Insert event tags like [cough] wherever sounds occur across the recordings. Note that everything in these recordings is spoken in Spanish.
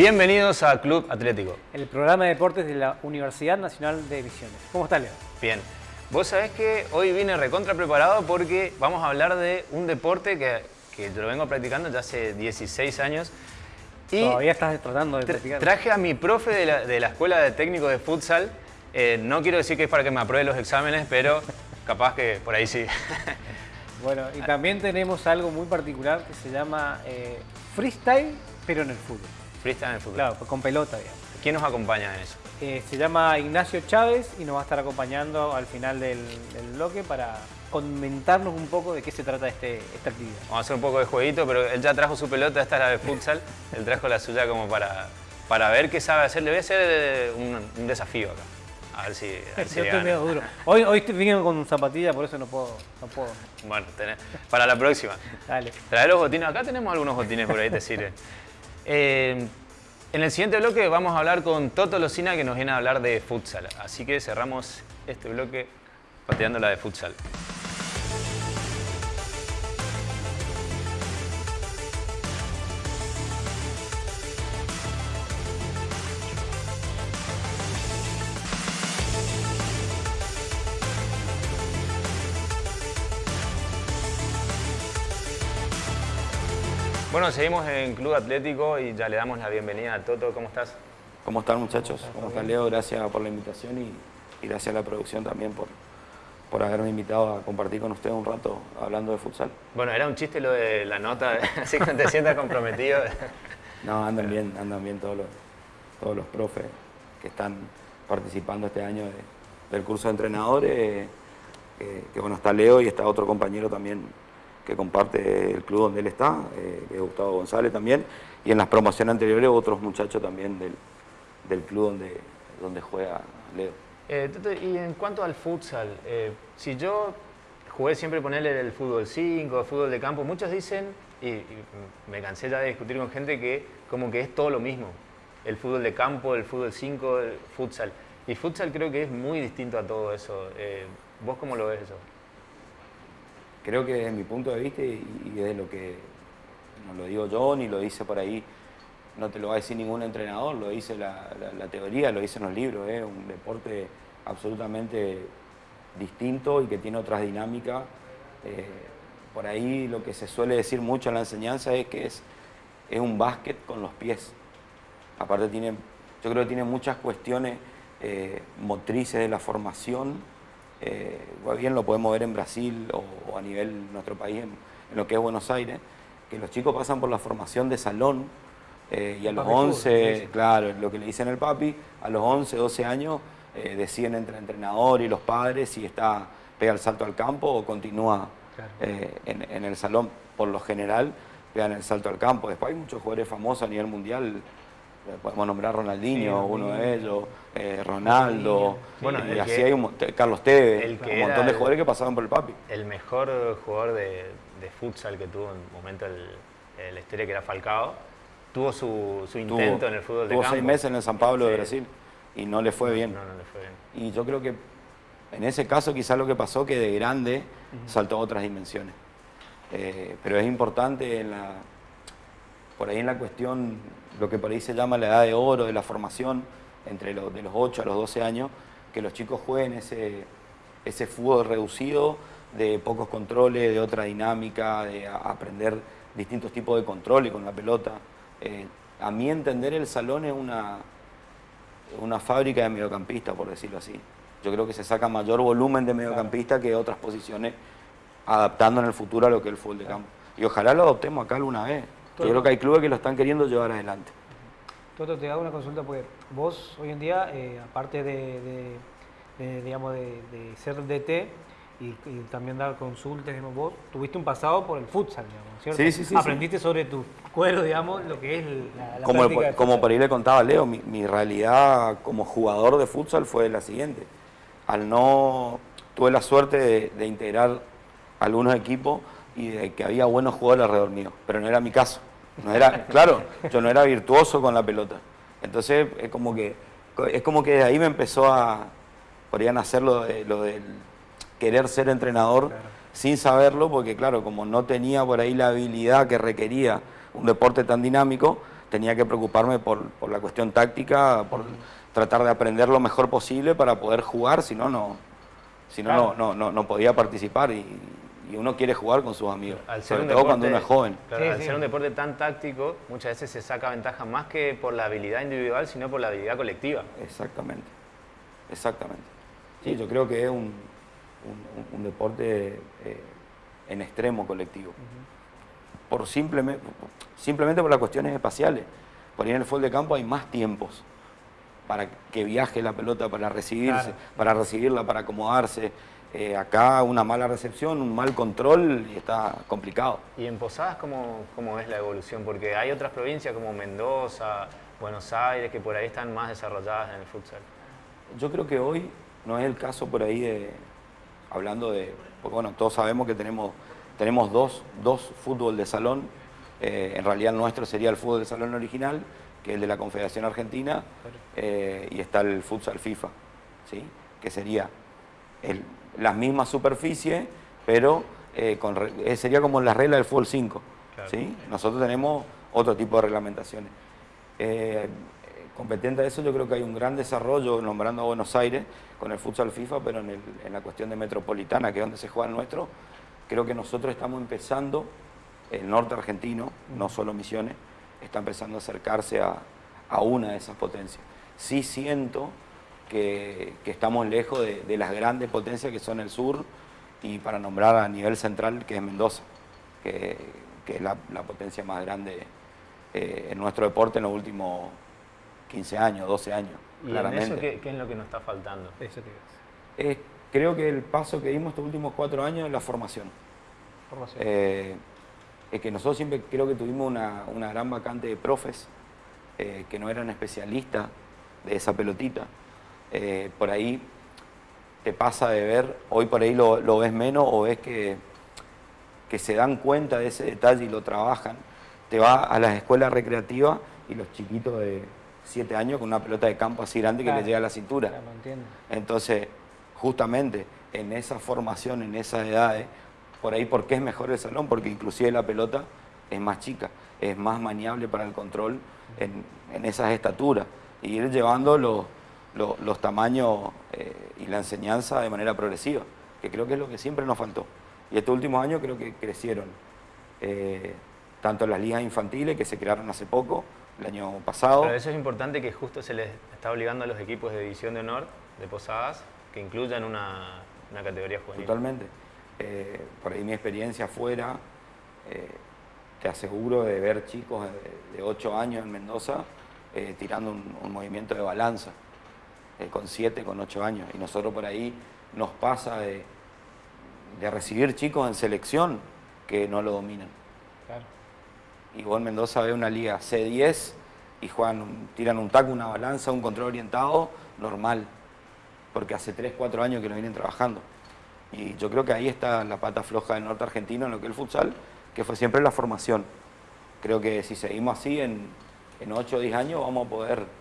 Bienvenidos a Club Atlético. El programa de deportes de la Universidad Nacional de Misiones. ¿Cómo estás, Leo? Bien. Vos sabés que hoy vine recontra preparado porque vamos a hablar de un deporte que, que yo lo vengo practicando ya hace 16 años. Y Todavía estás tratando de practicar. Traje a mi profe de la, de la Escuela de Técnico de Futsal. Eh, no quiero decir que es para que me apruebe los exámenes, pero capaz que por ahí sí. [laughs] Bueno, y también tenemos algo muy particular que se llama eh, freestyle, pero en el fútbol. Freestyle en el fútbol. Claro, con pelota, digamos. ¿Quién nos acompaña en eso? Eh, se llama Ignacio Chávez y nos va a estar acompañando al final del, bloque para comentarnos un poco de qué se trata este, esta actividad. Vamos a hacer un poco de jueguito, pero él ya trajo su pelota, esta es la de [laughs] futsal, él trajo la suya como para, para ver qué sabe hacer. Le voy a hacer un, desafío acá. A ver si, a ver si Yo estoy medio duro. Hoy, hoy vine con zapatilla, por eso no puedo. No puedo. Bueno, para la próxima. Dale. Trae los botines. Acá tenemos algunos botines por ahí, te sirven. [laughs] Eh, en el siguiente bloque vamos a hablar con Toto Locina que nos viene a hablar de futsal. Así que cerramos este bloque pateando la de futsal. Bueno, seguimos en Club Atlético y ya le damos la bienvenida a Toto. ¿Cómo estás? ¿Cómo están muchachos? ¿Cómo están Leo? Gracias por la invitación y, gracias a la producción también por, por haberme invitado a compartir con ustedes un rato hablando de futsal. Bueno, era un chiste lo de la nota, [laughs] así que te sientas comprometido. [laughs] No, andan bien, andan bien todos los, todos los profes que están participando este año del curso de entrenadores, eh, que bueno, está Leo y está otro compañero también que comparte el club donde él está, eh, que es Gustavo González también, y en las promociones anteriores otros muchachos también del, club donde, donde juega Leo. Eh, y en cuanto al futsal, eh, si yo jugué siempre ponerle el fútbol 5, el fútbol de campo, muchos dicen, y, me cansé ya de discutir con gente que como que es todo lo mismo, el fútbol de campo, el fútbol 5, el futsal. Y futsal creo que es muy distinto a todo eso. ¿Vos cómo lo ves eso? Creo que desde mi punto de vista y, desde lo que no lo digo yo ni lo dice por ahí, no te lo va a decir ningún entrenador, lo dice la, teoría, lo dicen los libros, es un deporte absolutamente distinto y que tiene otras dinámicas. Eh, por ahí lo que se suele decir mucho en la enseñanza es que es, es un básquet con los pies. Aparte tiene, yo creo que tiene muchas cuestiones eh, motrices de la formación, eh, bien lo podemos ver en Brasil o, a nivel nuestro país, en, lo que es Buenos Aires, que los chicos pasan por la formación de salón eh, y a los 11, claro, lo que le dicen el papi, a los 11, 12 años eh, deciden entre el entrenador y los padres si está pega el salto al campo o continúa eh, en, el salón. Por lo general, pegan el salto al campo. Después hay muchos jugadores famosos a nivel mundial podemos nombrar Ronaldinho, uno de ellos, eh, Ronaldo, y así hay un, Carlos Tevez, un montón de jugadores que pasaron por el papi. El mejor jugador de, futsal que tuvo en un momento el, la historia que era Falcao, tuvo su, intento en el fútbol de tuvo seis meses en el San Pablo de Brasil y no le fue bien. No, no le fue bien. Y yo creo que en ese caso quizás lo que pasó que de grande saltó a otras dimensiones. Eh, pero es importante en la, por ahí en la cuestión lo que por ahí se llama la edad de oro de la formación, entre los, de los 8 a los 12 años, que los chicos jueguen ese, ese fútbol reducido, de pocos controles, de otra dinámica, de aprender distintos tipos de controles con la pelota. Eh, a mi entender el salón es una, una fábrica de mediocampistas, por decirlo así. Yo creo que se saca mayor volumen de mediocampista que otras posiciones, adaptando en el futuro a lo que es el fútbol de campo. Y ojalá lo adoptemos acá alguna vez. Yo creo que hay clubes que lo están queriendo llevar adelante. Toto, te hago una consulta porque vos hoy en día, eh, aparte de, digamos, de, ser DT y, también dar consultas, vos tuviste un pasado por el futsal, digamos, ¿cierto? Sí, sí, sí. Aprendiste sobre tu cuero, digamos, lo que es la, la como, como por ahí le contaba Leo, mi, mi realidad como jugador de futsal fue la siguiente. Al no, tuve la suerte de integrar algunos equipos y de que había buenos jugadores alrededor mío, pero no era mi caso. No era, claro, yo no era virtuoso con la pelota. Entonces es como que es como que de ahí me empezó a podrían hacer lo de, lo querer ser entrenador sin saberlo, porque claro, como no tenía por ahí la habilidad que requería un deporte tan dinámico, tenía que preocuparme por, por la cuestión táctica, por tratar de aprender lo mejor posible para poder jugar, si no, no, si no, no, no, no podía participar y, y uno quiere jugar con sus amigos, Al ser sobre un todo cuando deporte- uno es joven. claro, Sí, al sí. ser un deporte tan táctico, muchas veces se saca ventaja más que por la habilidad individual, sino por la habilidad colectiva. Exactamente, exactamente. Sí, yo creo que es un, un- un deporte eh, en extremo colectivo. Por simplemente, simplemente por las cuestiones espaciales. Por ahí en el fútbol de campo hay más tiempos para que viaje la pelota, para recibirse, Claro. para recibirla, para acomodarse. Eh, acá una mala recepción, un mal control y está complicado. ¿Y en Posadas cómo, cómo es la evolución? Porque hay otras provincias como Mendoza, Buenos Aires, que por ahí están más desarrolladas en el futsal. Yo creo que hoy no es el caso por ahí de, hablando de, porque bueno, todos sabemos que tenemos, tenemos dos, dos fútbol de salón, eh, en realidad el nuestro sería el fútbol de salón original, que es el de la Confederación Argentina, eh, y está el futsal FIFA, ¿sí? que sería el- las mismas superficies, pero eh, con eh, sería como la regla del fútbol 5. Claro. ¿sí? Nosotros tenemos otro tipo de reglamentaciones. Eh, competente a eso, yo creo que hay un gran desarrollo nombrando a Buenos Aires con el futsal FIFA, pero en, el- en la cuestión de metropolitana, que es donde se juega el nuestro, creo que nosotros estamos empezando, el norte argentino, no solo Misiones, está empezando a acercarse a, a una de esas potencias. Sí siento que, que estamos lejos de, de las grandes potencias que son el sur y para nombrar a nivel central, que es Mendoza, que, que es la, la potencia más grande eh, en nuestro deporte en los últimos 15 años, 12 años, ¿Y claramente. en eso qué, qué es lo que nos está faltando? Eso te. Es- creo que el paso que dimos estos últimos cuatro años es la formación. Formación. Eh, es que nosotros siempre creo que tuvimos una, una gran vacante de profes eh, que no eran especialistas de esa pelotita. Eh, por ahí te pasa de ver, hoy por ahí lo, lo ves menos o ves que, que se dan cuenta de ese detalle y lo trabajan. Te vas a las escuelas recreativas y los chiquitos de 7 años con una pelota de campo así grande que les llega a la cintura. Claro. Entonces, justamente en esa formación, en esas edades, por ahí, ¿por qué es mejor el salón? Porque inclusive la pelota es más chica, es más maniable para el control en, en esas estaturas. Y ir llevando los, los, los tamaños eh, y la enseñanza de manera progresiva, que creo que es lo que siempre nos faltó. Y estos últimos años creo que crecieron, eh, tanto las ligas infantiles que se crearon hace poco, el año pasado. Pero eso es importante que justo se les está obligando a los equipos de división de honor de Posadas que incluyan una, una categoría juvenil. Totalmente. Eh, por ahí mi experiencia afuera, eh, te aseguro de ver chicos de, de 8 años en Mendoza eh, tirando un, un movimiento de balanza, eh, con 7, con 8 años. Y nosotros por ahí nos pasa de, de recibir chicos en selección que no lo dominan. Claro. Y vos en Mendoza ves una liga C10 y juegan, tiran un taco, una balanza, un control orientado, normal. Porque hace 3, 4 años que lo vienen trabajando. Y yo creo que ahí está la pata floja del norte argentino en lo que es el futsal, que fue siempre la formación. Creo que si seguimos así, en, en 8 o 10 años vamos a poder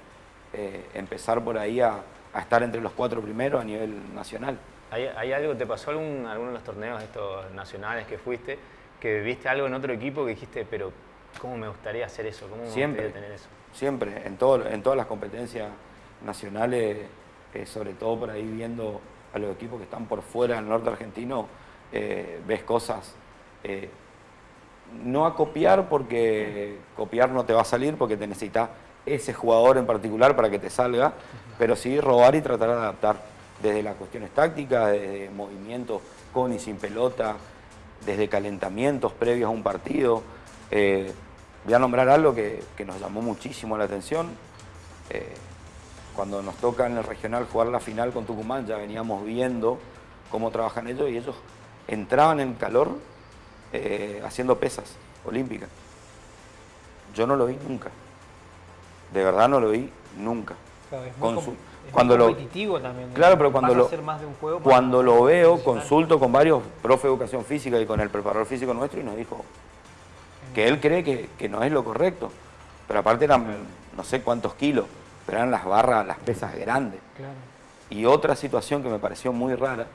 eh, empezar por ahí a, a estar entre los cuatro primeros a nivel nacional. ¿Hay, hay algo, te pasó algún, alguno de los torneos estos nacionales que fuiste, que viste algo en otro equipo que dijiste, pero ¿cómo me gustaría hacer eso? ¿Cómo me Siempre. gustaría tener eso? Siempre, en, todo, en todas las competencias nacionales, eh, sobre todo por ahí viendo a los equipos que están por fuera del norte argentino, eh, ves cosas. eh, no a copiar porque copiar no te va a salir porque te necesitas ese jugador en particular para que te salga, pero sí robar y tratar de adaptar desde las cuestiones tácticas, desde movimientos con y sin pelota, desde calentamientos previos a un partido. Eh, voy a nombrar algo que, nos llamó muchísimo la atención. Eh, cuando nos toca en el regional jugar la final con Tucumán, ya veníamos viendo cómo trabajan ellos y ellos entraban en calor eh, haciendo pesas olímpicas. Yo no lo vi nunca. De verdad no lo vi nunca. Claro, es muy, cuando muy lo- competitivo también. Claro, pero cuando lo, a ser más de un juego para- cuando lo veo, consulto con varios profe de educación física y con el preparador físico nuestro y nos dijo que él cree que, que no es lo correcto. Pero aparte eran no sé cuántos kilos, pero eran las barras, las pesas grandes. Claro. Y otra situación que me pareció muy rara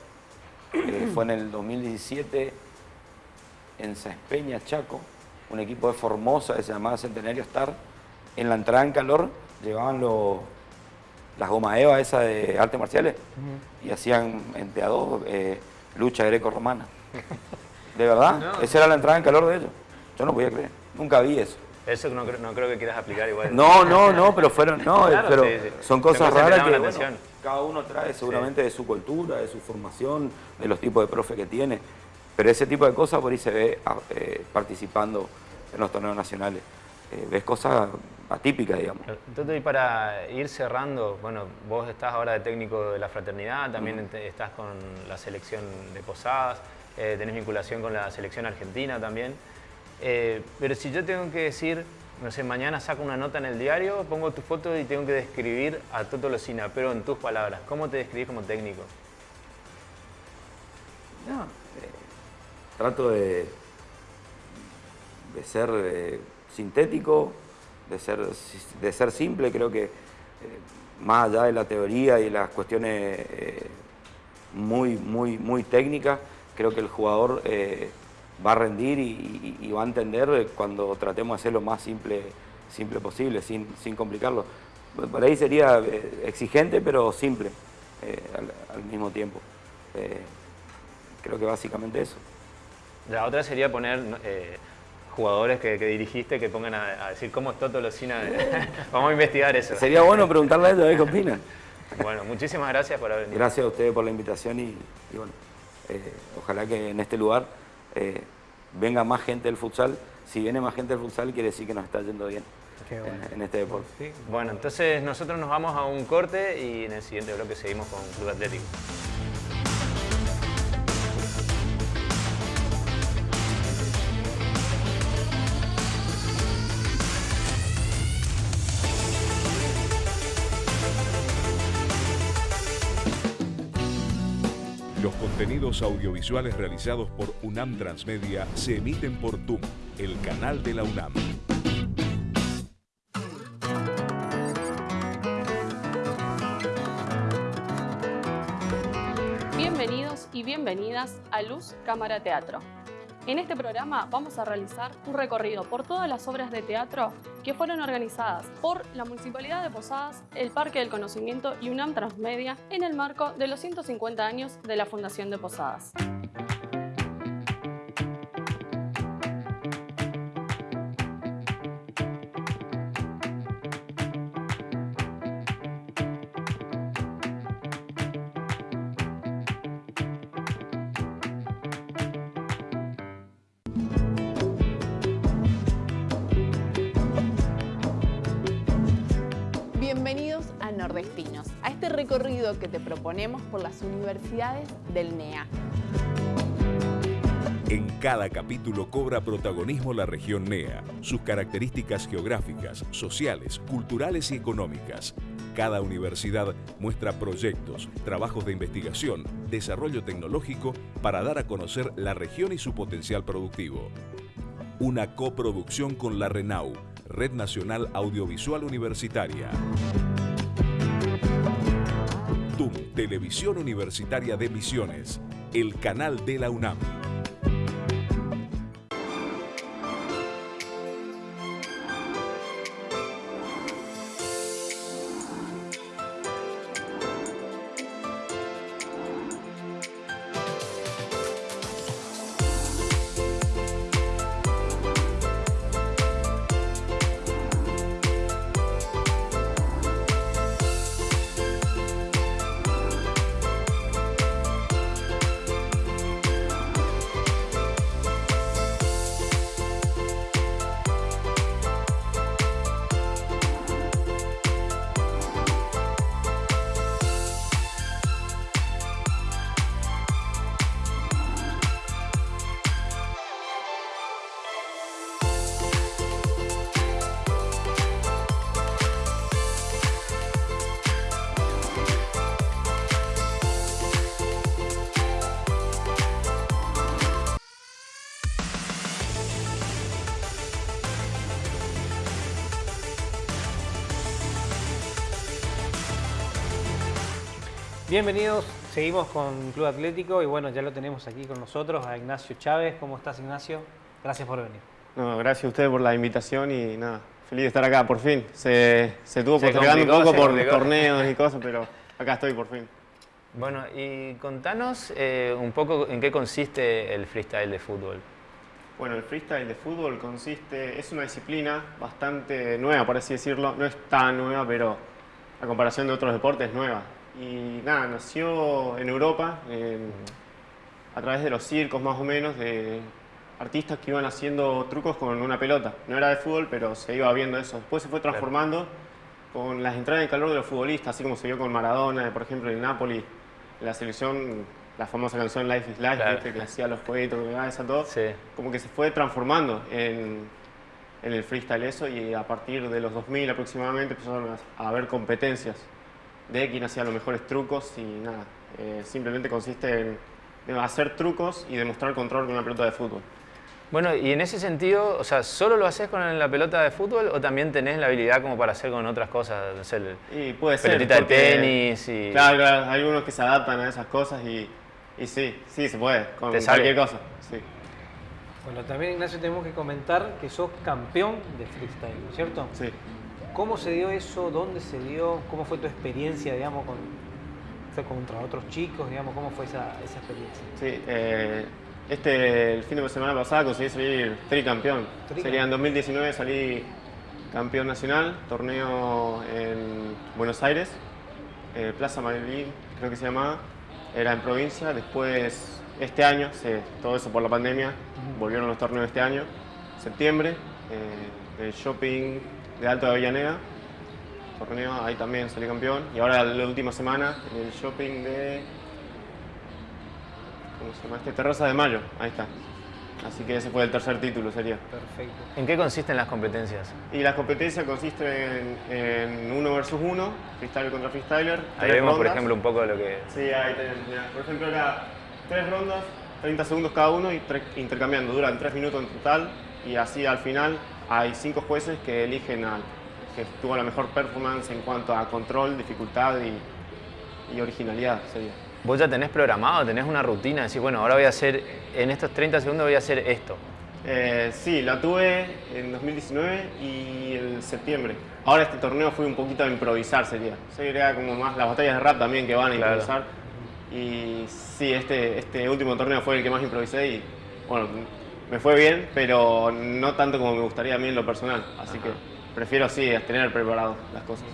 eh, fue en el 2017 en Saespeña, Chaco, un equipo de Formosa que se llamaba Centenario Star, en la entrada en calor llevaban los, las goma eva esas de artes marciales y hacían entre a dos eh, lucha greco-romana. [laughs] De verdad, esa era la entrada en calor de ellos. Yo no podía creer, nunca vi eso. Eso no, creo- no creo que quieras aplicar igual. No, no, no, pero fueron, no, Claro, pero sí, sí. son cosas raras que la bueno, atención. cada uno trae seguramente de su cultura, de su formación, de los tipos de profe que tiene, pero ese tipo de cosas por ahí se ve ah, eh, participando en los torneos nacionales. Eh, ves cosas atípicas, digamos. Entonces, y para ir cerrando, bueno, vos estás ahora de técnico de la fraternidad, también ent- estás con la selección de Posadas, eh, tenés vinculación con la selección argentina también. Eh, pero si yo tengo que decir, no sé, mañana saco una nota en el diario, pongo tu foto y tengo que describir a Toto Locina, pero en tus palabras, ¿cómo te describís como técnico? No, eh, trato de, de ser eh, sintético, de ser, de ser simple, creo que eh, más allá de la teoría y las cuestiones eh, muy, muy, muy técnicas, creo que el jugador eh, va a rendir y, va a entender cuando tratemos de hacer lo más simple, simple posible, sin, complicarlo. Por ahí sería exigente, pero simple al, al mismo tiempo. Creo que básicamente eso. La otra sería poner jugadores que, que dirigiste que pongan a, a decir cómo es Toto Locina. [laughs] Vamos a investigar eso. Sería bueno preguntarle a ellos a ver qué opinan. Bueno, muchísimas gracias por haber venido. Gracias a ustedes por la invitación y, y bueno, eh, ojalá que en este lugar eh, venga más gente del futsal. Si viene más gente del futsal quiere decir que nos está yendo bien Qué en- bueno. en, este deporte. Sí. Bueno, entonces nosotros nos vamos a un corte y en el siguiente bloque seguimos con Club Atlético. Contenidos audiovisuales realizados por UNAM Transmedia se emiten por TUM, el canal de la UNAM. Bienvenidos y bienvenidas a Luz Cámara Teatro. En este programa vamos a realizar un recorrido por todas las obras de teatro que fueron organizadas por la Municipalidad de Posadas, el Parque del Conocimiento y UNAM Transmedia en el marco de los 150 años de la Fundación de Posadas. Recorrido que te proponemos por las universidades del NEA. En cada capítulo cobra protagonismo la región NEA, sus características geográficas, sociales, culturales y económicas. Cada universidad muestra proyectos, trabajos de investigación, desarrollo tecnológico para dar a conocer la región y su potencial productivo. Una coproducción con la RENAU, Red Nacional Audiovisual Universitaria. TUM, Televisión Universitaria de Misiones, el canal de la UNAM. Bienvenidos, seguimos con Club Atlético y bueno, ya lo tenemos aquí con nosotros a Ignacio Chávez. ¿Cómo estás Ignacio? Gracias por venir. No, gracias a ustedes por la invitación y nada, feliz de estar acá, por fin. Se, se tuvo postergando un poco por complicó. torneos y cosas, pero acá estoy por fin. Bueno, y contanos eh, un poco en qué consiste el freestyle de fútbol. Bueno, el freestyle de fútbol consiste, es una disciplina bastante nueva, por así decirlo. No es tan nueva, pero a comparación de otros deportes es nueva. Y nada, nació en Europa en- a través de los circos más o menos, de artistas que iban haciendo trucos con una pelota. No era de fútbol, pero se iba viendo eso. Después se fue transformando con las entradas en calor de los futbolistas, así como se vio con Maradona, por ejemplo, en Napoli, la selección, la famosa canción Life is Life, Claro. ¿viste? que hacía los jueguitos, que esa todo Sí. como que se fue transformando en, en el freestyle eso y a partir de los 2000 aproximadamente empezaron a haber competencias de quién hacía los mejores trucos y nada, eh, simplemente consiste en, en hacer trucos y demostrar control con una pelota de fútbol. Bueno, y en ese sentido, o sea, ¿solo lo haces con la pelota de fútbol o también tenés la habilidad como para hacer con otras cosas? No sé, el- Y puede ser. pelotita de tenis y... Claro, claro, hay algunos que se adaptan a esas cosas y, y sí, sí se puede, con Te sale. cualquier cosa. Sí. Bueno, también Ignacio tenemos que comentar que sos campeón de freestyle, ¿no es ¿cierto? Sí. ¿Cómo se dio eso? ¿Dónde se dio? ¿Cómo fue tu experiencia, digamos, con, contra otros chicos, digamos? ¿Cómo fue esa, esa experiencia? Sí, eh, este, el fin de semana pasado conseguí salir tricampeón. Sería en 2019 salí campeón nacional, torneo en Buenos Aires, eh, Plaza Madrid, creo que se llamaba, era en provincia. Después, este año, se- todo eso por la pandemia, volvieron los torneos este año, septiembre, eh, el shopping de Alto de Avellaneda, torneo, ahí también salí campeón. Y ahora la última semana, en el shopping de ¿cómo se llama este? Terraza de Mayo, ahí está. Así que ese fue el tercer título, sería. Perfecto. ¿En qué consisten las competencias? Y la competencia consiste en, en uno versus uno, freestyler contra freestyler. Ahí tres vemos, por ejemplo, un poco de lo que... Sí, ahí tenemos. mirá. Por ejemplo, era tres rondas, 30 segundos cada uno y tre- intercambiando. Duran tres minutos en total y así al final hay cinco jueces que eligen al que tuvo la mejor performance en cuanto a control, dificultad y, y originalidad, sería. Vos ya tenés programado, tenés una rutina, decís, bueno, ahora voy a hacer, en estos 30 segundos voy a hacer esto. Eh, sí, la tuve en 2019 y en septiembre. Ahora este torneo fue un poquito a improvisar, sería. Sería como más las batallas de rap también que van a Claro. improvisar. Y sí, este, este último torneo fue el que más improvisé y bueno, me fue bien, pero no tanto como me gustaría a mí en lo personal. Así que prefiero sí tener preparado las cosas.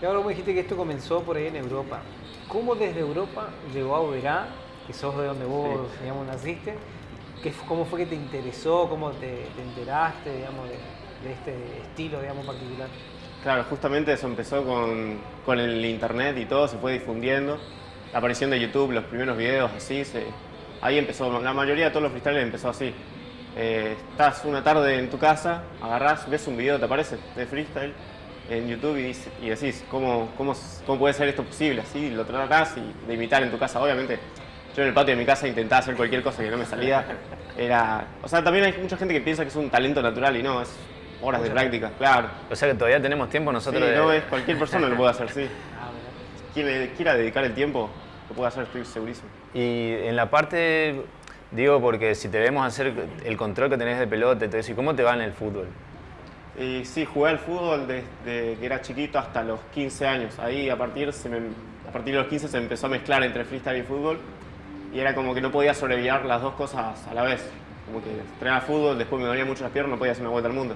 Y ahora vos dijiste que esto comenzó por ahí en Europa. ¿Cómo desde Europa llegó a Oberá, que sos de donde vos, digamos, naciste? ¿Qué, ¿Cómo fue que te interesó? ¿Cómo te, te enteraste, digamos, de, de este estilo, digamos, particular? Claro, justamente eso empezó con, con el internet y todo, se fue difundiendo. La aparición de YouTube, los primeros videos, así, se- ahí empezó. La mayoría de todos los freestyles empezó así. Eh, estás una tarde en tu casa, agarrás, ves un video, te aparece, de freestyle en YouTube y, dice- y decís, ¿cómo, cómo, ¿cómo puede ser esto posible? Así lo tratás y de imitar en tu casa. Obviamente, yo en el patio de mi casa intentaba hacer cualquier cosa que no me salía. Era, o sea, también hay mucha gente que piensa que es un talento natural y no, es horas de práctica, claro. O sea que todavía tenemos tiempo Sí, nosotros de... no, es cualquier persona lo puede hacer, sí. [laughs] Quien le quiera dedicar el tiempo, lo puede hacer, estoy segurísimo. Y en la parte, digo, porque si te vemos hacer el control que tenés de pelota eso, ¿y cómo te va en el fútbol? Y sí, jugué al fútbol desde que era chiquito hasta los 15 años. Ahí a partir, se me- a partir de los 15 se empezó a mezclar entre freestyle y fútbol. Y era como que no podía sobrevivir las dos cosas a la vez. Como que entrenaba fútbol, después me dolía mucho las piernas, no podía hacer una vuelta al mundo.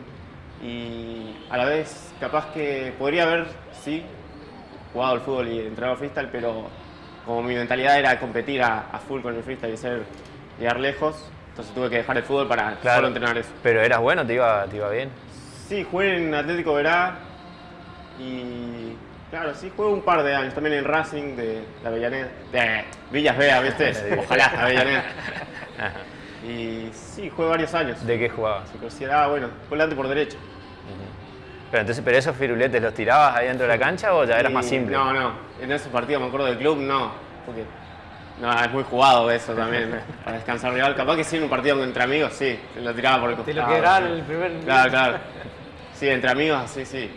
Y a la vez, capaz que podría haber, sí, jugado al fútbol y entrenado al freestyle, pero como mi mentalidad era competir a, a full con el freestyle y ser, llegar lejos, entonces tuve que dejar el fútbol para Claro. solo entrenar eso. Pero eras bueno, te iba, te iba bien. Sí, jugué en Atlético Verá y claro, sí, jugué un par de años, también en Racing de la Avellaneda, de Villas Vea, ¿viste? [laughs] Ojalá, Avellaneda. [laughs] Y sí, jugué varios años. ¿De qué jugabas? Se consideraba, bueno, volante por derecho. Pero entonces, ¿pero esos firuletes los tirabas ahí dentro de la cancha o ya eras Y más simple? No, no, en esos partidos me acuerdo del club, no, porque no, es muy jugado eso también, para descansar rival. Capaz que sí en un partido entre amigos, sí, lo tiraba por el Te costado. lo quedará sí. el primer... Claro, claro. Sí, entre amigos, así, sí.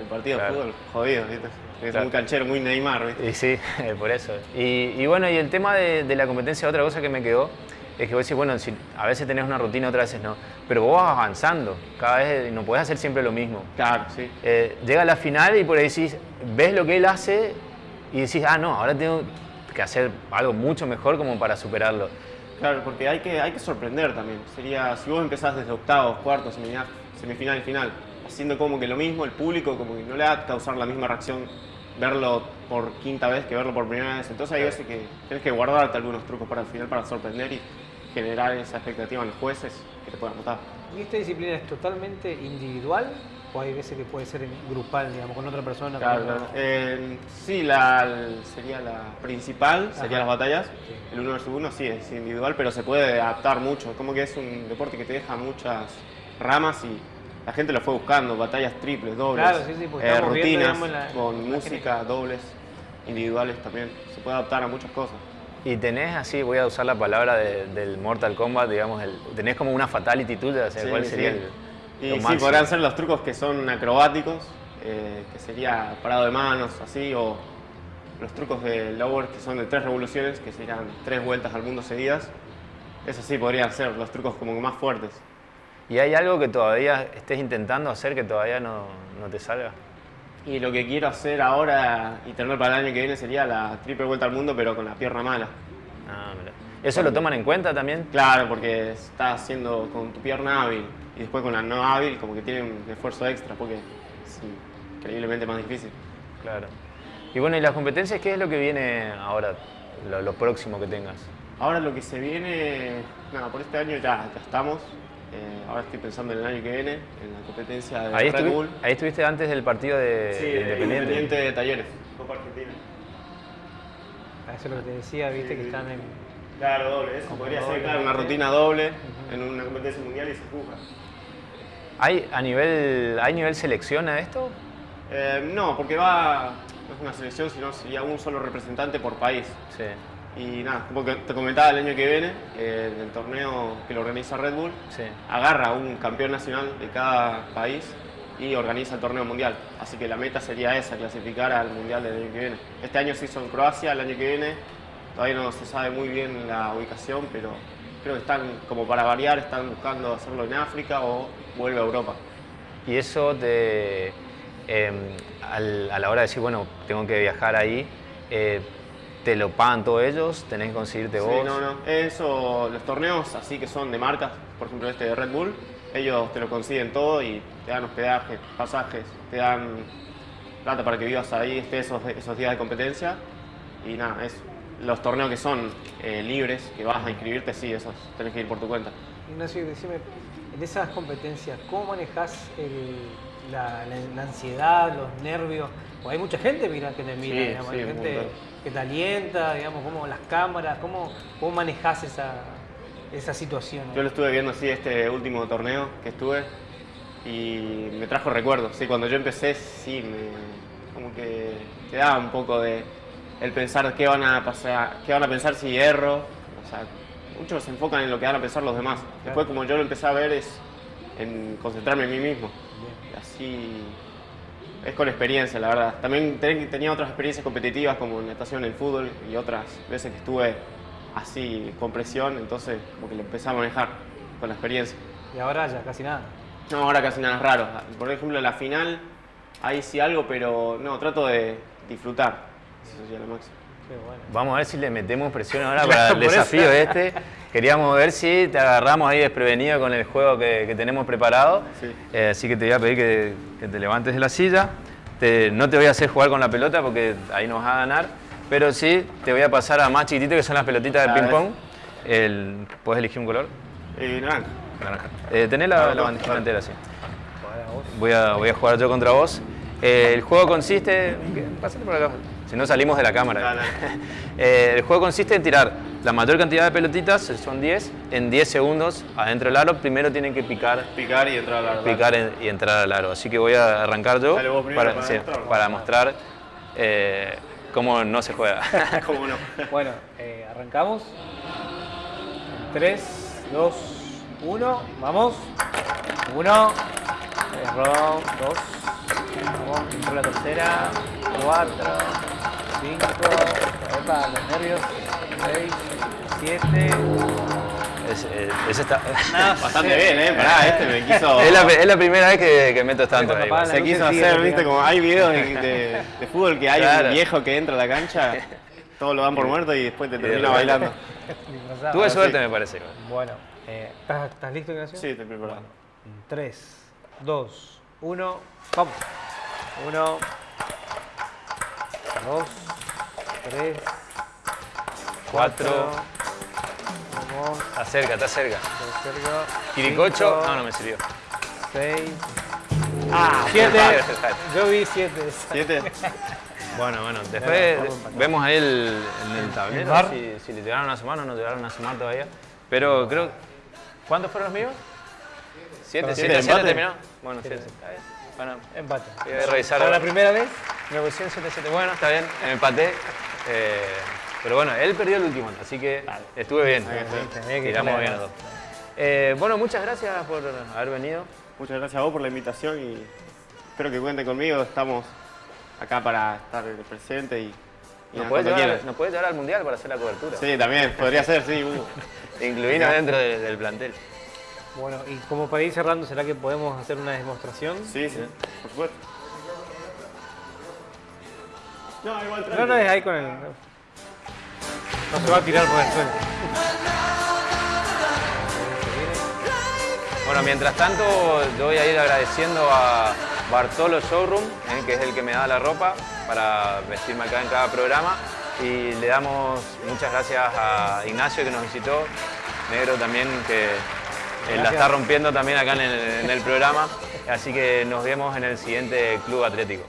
El partido Claro. de fútbol, jodido, ¿viste? Es Claro. muy canchero, muy Neymar, ¿viste? Y sí, [laughs] por eso. Y, y bueno, y el tema de, de la competencia, otra cosa que me quedó, es que vos decís, bueno, si a veces tenés una rutina, otras veces no, pero vos vas avanzando, cada vez no podés hacer siempre lo mismo. Claro, sí. Eh, llega a la final y por ahí decís, ves lo que él hace y decís, ah, no, ahora tengo que hacer algo mucho mejor como para superarlo. Claro, porque hay que, hay que sorprender también. Sería, si vos empezás desde octavos, cuartos, semifinal, semifinal final, haciendo como que lo mismo, el público como que no le va a causar la misma reacción verlo por quinta vez que verlo por primera vez. Entonces hay veces que tienes que guardarte algunos trucos para el final para sorprender y generar esa expectativa en los jueces que te puedan votar. ¿Y esta disciplina es totalmente individual o hay veces que puede ser grupal, digamos, con otra persona? con Claro, otra- claro. Eh, sí, la, sería la principal, serían las batallas. Sí. El uno versus uno sí es individual, pero se puede adaptar mucho. Como que es un deporte que te deja muchas ramas y la gente lo fue buscando, batallas triples, dobles, Claro, sí, sí, eh, estamos viendo, rutinas digamos, la- con la música, dobles, individuales también. Se puede adaptar a muchas cosas. Y tenés así, voy a usar la palabra de- del Mortal Kombat, digamos, el- tenés como una fatality tuya, o sea, Sí, ¿cuál sí. sería el, Y sí, podrán ser los trucos que son acrobáticos, eh, que sería parado de manos, así, o los trucos de lower que son de tres revoluciones, que serían tres vueltas al mundo seguidas. Eso sí podrían ser los trucos como más fuertes. ¿Y hay algo que todavía estés intentando hacer que todavía no, no te salga? Y lo que quiero hacer ahora y tener para el año que viene sería la triple vuelta al mundo, pero con la pierna mala. Ah, mira. ¿Eso lo toman en cuenta también? Claro, porque estás haciendo con tu pierna hábil y después con la no hábil, como que tiene un esfuerzo extra, porque es increíblemente más difícil. Claro. Y bueno, ¿y las competencias qué es lo que viene ahora, lo, lo próximo que tengas? Ahora lo que se viene, nada, por este año ya, ya estamos. Eh, ahora estoy pensando en el año que viene, en la competencia de Ahí, Red estuvi- Bull. ahí estuviste antes del partido de, Sí, de de Independiente. Independiente de Talleres, Copa Argentina. Ah, Eso es lo que te decía, viste, que están en... Claro, doble, eso podría doble, ser claro, una doble. rutina doble en una competencia mundial y se empuja. ¿Hay, a nivel, ¿Hay nivel selección a esto? Eh, no, porque va, no es una selección, sino sería un solo representante por país. Sí. Y nada, como que te comentaba el año que viene, eh, en el torneo que lo organiza Red Bull, Sí. agarra un campeón nacional de cada país y organiza el torneo mundial. Así que la meta sería esa, clasificar al mundial del año que viene. Este año se hizo en Croacia, el año que viene todavía no se sabe muy bien la ubicación, pero creo que están, como para variar, están buscando hacerlo en África o vuelve a Europa. Y eso te, eh, al- a la hora de decir, bueno, tengo que viajar ahí, eh, ¿te lo pagan todos ellos? ¿Tenés que conseguirte Sí, vos? no, no. Eso, los torneos así que son de marcas, por ejemplo este de Red Bull, ellos te lo consiguen todo y te dan hospedaje, pasajes, te dan plata para que vivas ahí, estés esos, esos días de competencia y nada, eso. Los torneos que son eh, libres, que vas a inscribirte, sí, esos tenés que ir por tu cuenta. Ignacio, decime, en esas competencias, ¿cómo manejas el- la, la- la ansiedad, los nervios? Porque hay mucha gente mira, que te mira, Sí, digamos, sí, hay gente que te alienta, digamos, cómo las cámaras, cómo, cómo manejas esa, esa situación. Yo lo estuve viendo así este último torneo que estuve y me trajo recuerdos. Sí, cuando yo empecé, sí, me, como que te da un poco de el pensar qué van a pasar, qué van a pensar si erro. O sea, muchos se enfocan en lo que van a pensar los demás. Después, como yo lo empecé a ver, es en concentrarme en mí mismo. Y así es con experiencia, la verdad. También ten- tenía otras experiencias competitivas como en natación, en el fútbol y otras veces que estuve así con presión, entonces como que lo empecé a manejar con la experiencia. Y ahora ya casi nada. No, ahora casi nada es raro. Por ejemplo, la final, ahí sí algo, pero no, trato de disfrutar. Eso sería lo máximo. Bueno. Vamos a ver si le metemos presión ahora Claro, [laughs] para el eso. desafío este. Queríamos ver si te agarramos ahí desprevenido con el juego que, que tenemos preparado. Sí. Eh, así que te voy a pedir que, que te levantes de la silla. Te- no te voy a hacer jugar con la pelota porque ahí nos va a ganar. Pero sí te voy a pasar a más chiquitito que son las pelotitas de A ping ver. pong. El, ¿Puedes elegir un color? Eh, naranja. Naranja. Eh, tenés la, la no, entera, sí. Voy a, voy a jugar yo contra vos. El juego consiste. ¿qué? Pásate por acá. Si no salimos de la cámara. Dale. [laughs] Eh, el juego consiste en tirar la mayor cantidad de pelotitas, son 10, en 10 segundos adentro del aro. Primero tienen que picar, Picar y entrar a la picar en- y entrar al aro. Así que voy a arrancar yo Dale, primero para, para sí, para mostrar eh, cómo no se juega. [laughs] ¿Cómo no? [laughs] Bueno, eh, arrancamos. 3, 2, 1, vamos. 1, error, 2, vamos, entró la tercera, 4, 5, epa, los nervios, 6, 7, Es, eh, ese está... Bastante bien, ¿eh? Pará, [laughs] este me quiso... es, la, es la primera vez que, que meto tanto ahí. Se quiso hacer, encierra, viste, como hay videos de, de- de fútbol que hay Claro. un viejo que entra a la cancha, todos lo dan por muerto y después te termina bailando. Tuve suerte, sí. me parece. Bueno, eh, ¿estás, estás listo, Ignacio? Sí, estoy preparado. 3, 2, 1, vamos. 1, 2, 3, Cuatro. Vamos, Está cerca, está cerca. Quiricocho, no, no me sirvió. 6, Ah, 7. Siete. Yo vi 7. ¿Siete? [laughs] Bueno, bueno, después vemos ahí el, en el tablero si, si le llegaron a sumar o no llegaron a sumar todavía. Pero creo. ¿Cuántos fueron los míos? ¿Siete? ¿Siete? siete, ¿Siete empate. terminó? Bueno, siete. Está bien. Bueno, Empate. voy a revisar ¿Para la primera vez? Me pusieron 7 7 Bueno, está bien, empaté. Eh, pero bueno, él perdió el último, así que estuve bien. Tiramos darle bien a- los dos. Eh, bueno, muchas gracias por haber venido. Muchas gracias a vos por la invitación y espero que cuenten conmigo. Estamos acá para estar presentes y, y Nos puede, llevar, nos puede llevar al mundial para hacer la cobertura. Sí, también, podría ser, sí. uh. [laughs] Incluirnos dentro de- del plantel. Bueno, y como para ir cerrando, ¿será que podemos hacer una demostración? Sí, sí, por supuesto. No, igual No, no, es ahí con el... No se va a tirar por el suelo. Bueno, mientras tanto, yo voy a ir agradeciendo a Bartolo Showroom, eh, que es el que me da la ropa para vestirme acá en cada programa. Y le damos muchas gracias a Ignacio que nos visitó, Negro también que eh, la está rompiendo también acá en el, en el programa. Así que nos vemos en el siguiente Club Atlético.